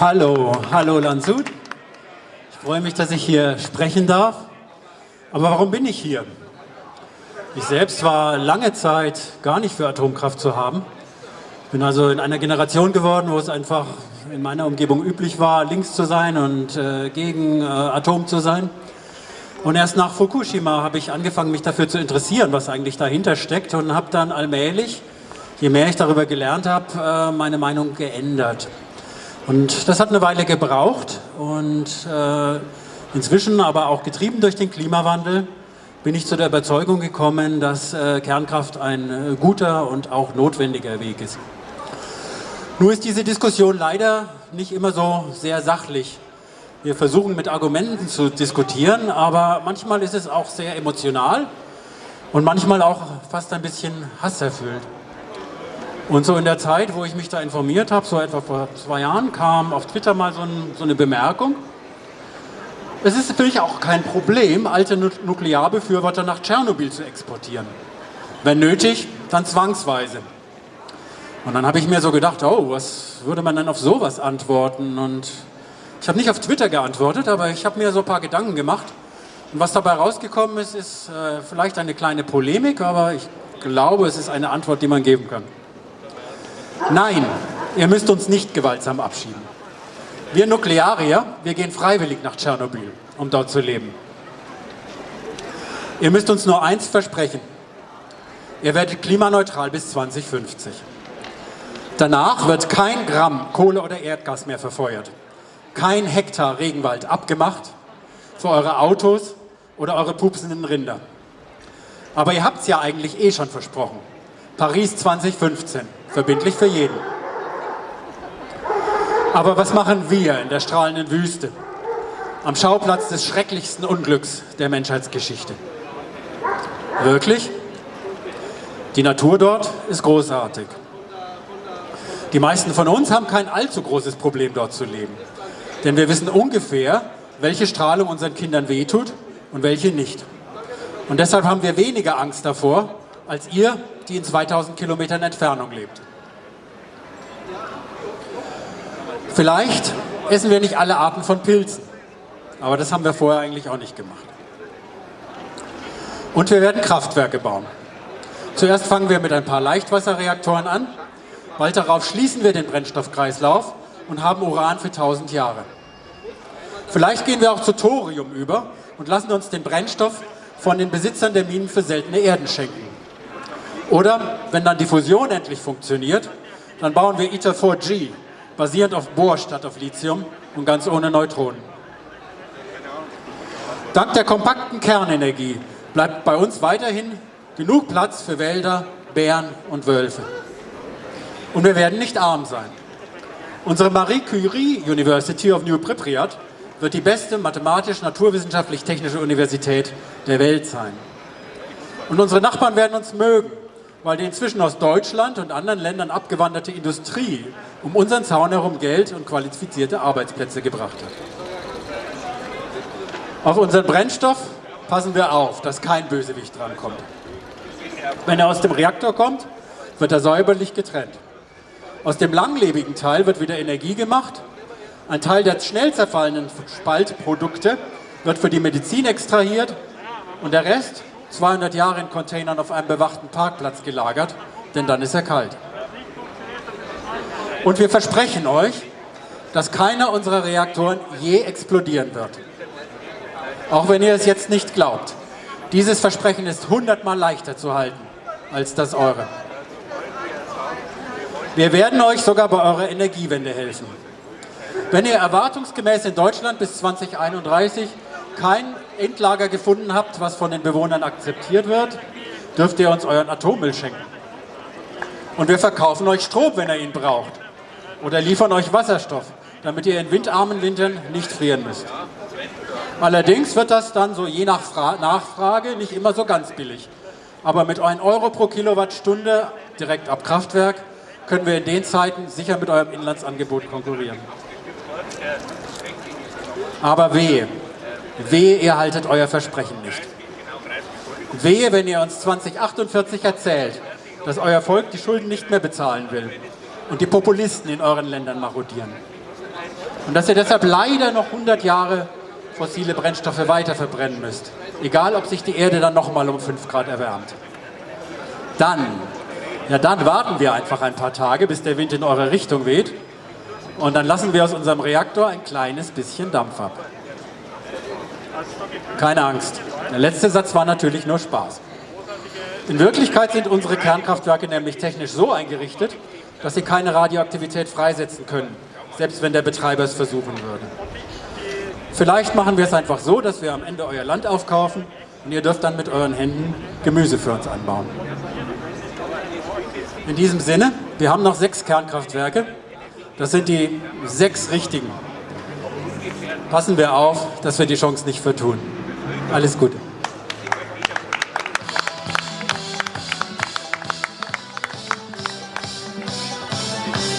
Hallo, hallo Landshut. Ich freue mich, dass ich hier sprechen darf. Aber warum bin ich hier? Ich selbst war lange Zeit gar nicht für Atomkraft zu haben. Ich bin also in einer Generation geworden, wo es einfach in meiner Umgebung üblich war, links zu sein und äh, gegen äh, Atom zu sein. Und erst nach Fukushima habe ich angefangen, mich dafür zu interessieren, was eigentlich dahinter steckt und habe dann allmählich, je mehr ich darüber gelernt habe, äh, meine Meinung geändert. Und das hat eine Weile gebraucht und äh, inzwischen aber auch getrieben durch den Klimawandel bin ich zu der Überzeugung gekommen, dass äh, Kernkraft ein äh, guter und auch notwendiger Weg ist. Nur ist diese Diskussion leider nicht immer so sehr sachlich. Wir versuchen mit Argumenten zu diskutieren, aber manchmal ist es auch sehr emotional und manchmal auch fast ein bisschen hasserfüllt. Und so in der Zeit, wo ich mich da informiert habe, so etwa vor zwei Jahren, kam auf Twitter mal so, ein, so eine Bemerkung. Es ist natürlich auch kein Problem, alte Nuklearbefürworter nach Tschernobyl zu exportieren. Wenn nötig, dann zwangsweise. Und dann habe ich mir so gedacht, oh, was würde man denn auf sowas antworten? Und ich habe nicht auf Twitter geantwortet, aber ich habe mir so ein paar Gedanken gemacht. Und was dabei rausgekommen ist, ist äh, vielleicht eine kleine Polemik, aber ich glaube, es ist eine Antwort, die man geben kann. Nein, ihr müsst uns nicht gewaltsam abschieben. Wir Nuklearier, wir gehen freiwillig nach Tschernobyl, um dort zu leben. Ihr müsst uns nur eins versprechen. Ihr werdet klimaneutral bis 2050. Danach wird kein Gramm Kohle oder Erdgas mehr verfeuert. Kein Hektar Regenwald abgemacht für eure Autos oder eure pupsenden Rinder. Aber ihr habt es ja eigentlich eh schon versprochen. Paris 2015. Verbindlich für jeden. Aber was machen wir in der strahlenden Wüste? Am Schauplatz des schrecklichsten Unglücks der Menschheitsgeschichte. Wirklich? Die Natur dort ist großartig. Die meisten von uns haben kein allzu großes Problem dort zu leben. Denn wir wissen ungefähr, welche Strahlung unseren Kindern wehtut und welche nicht. Und deshalb haben wir weniger Angst davor, als ihr, die in 2000 Kilometern Entfernung lebt. Vielleicht essen wir nicht alle Arten von Pilzen, aber das haben wir vorher eigentlich auch nicht gemacht. Und wir werden Kraftwerke bauen. Zuerst fangen wir mit ein paar Leichtwasserreaktoren an, bald darauf schließen wir den Brennstoffkreislauf und haben Uran für 1000 Jahre. Vielleicht gehen wir auch zu Thorium über und lassen uns den Brennstoff von den Besitzern der Minen für seltene Erden schenken. Oder, wenn dann die Fusion endlich funktioniert, dann bauen wir ITER 4G, basierend auf Bohr statt auf Lithium und ganz ohne Neutronen. Dank der kompakten Kernenergie bleibt bei uns weiterhin genug Platz für Wälder, Bären und Wölfe. Und wir werden nicht arm sein. Unsere Marie Curie University of New Pripyat wird die beste mathematisch-naturwissenschaftlich-technische Universität der Welt sein. Und unsere Nachbarn werden uns mögen, weil die inzwischen aus Deutschland und anderen Ländern abgewanderte Industrie um unseren Zaun herum Geld und qualifizierte Arbeitsplätze gebracht hat. Auf unseren Brennstoff passen wir auf, dass kein Bösewicht drankommt. Wenn er aus dem Reaktor kommt, wird er säuberlich getrennt. Aus dem langlebigen Teil wird wieder Energie gemacht. Ein Teil der schnell zerfallenen Spaltprodukte wird für die Medizin extrahiert und der Rest 200 Jahre in Containern auf einem bewachten Parkplatz gelagert, denn dann ist er kalt. Und wir versprechen euch, dass keiner unserer Reaktoren je explodieren wird. Auch wenn ihr es jetzt nicht glaubt. Dieses Versprechen ist hundertmal leichter zu halten als das eure. Wir werden euch sogar bei eurer Energiewende helfen. Wenn ihr erwartungsgemäß in Deutschland bis 2031 kein Endlager gefunden habt, was von den Bewohnern akzeptiert wird, dürft ihr uns euren Atommüll schenken. Und wir verkaufen euch Strom, wenn ihr ihn braucht. Oder liefern euch Wasserstoff, damit ihr in windarmen Wintern nicht frieren müsst. Allerdings wird das dann so je nach Fra Nachfrage nicht immer so ganz billig. Aber mit 1 Euro pro Kilowattstunde direkt ab Kraftwerk können wir in den Zeiten sicher mit eurem Inlandsangebot konkurrieren. Aber wehe, Wehe, ihr haltet euer Versprechen nicht. Wehe, wenn ihr uns 2048 erzählt, dass euer Volk die Schulden nicht mehr bezahlen will und die Populisten in euren Ländern marodieren. Und dass ihr deshalb leider noch 100 Jahre fossile Brennstoffe weiter verbrennen müsst. Egal, ob sich die Erde dann nochmal um 5 Grad erwärmt. Dann, ja dann warten wir einfach ein paar Tage, bis der Wind in eure Richtung weht. Und dann lassen wir aus unserem Reaktor ein kleines bisschen Dampf ab. Keine Angst. Der letzte Satz war natürlich nur Spaß. In Wirklichkeit sind unsere Kernkraftwerke nämlich technisch so eingerichtet, dass sie keine Radioaktivität freisetzen können, selbst wenn der Betreiber es versuchen würde. Vielleicht machen wir es einfach so, dass wir am Ende euer Land aufkaufen und ihr dürft dann mit euren Händen Gemüse für uns anbauen. In diesem Sinne, wir haben noch sechs Kernkraftwerke. Das sind die sechs richtigen. Passen wir auf, dass wir die Chance nicht vertun. Alles Gute.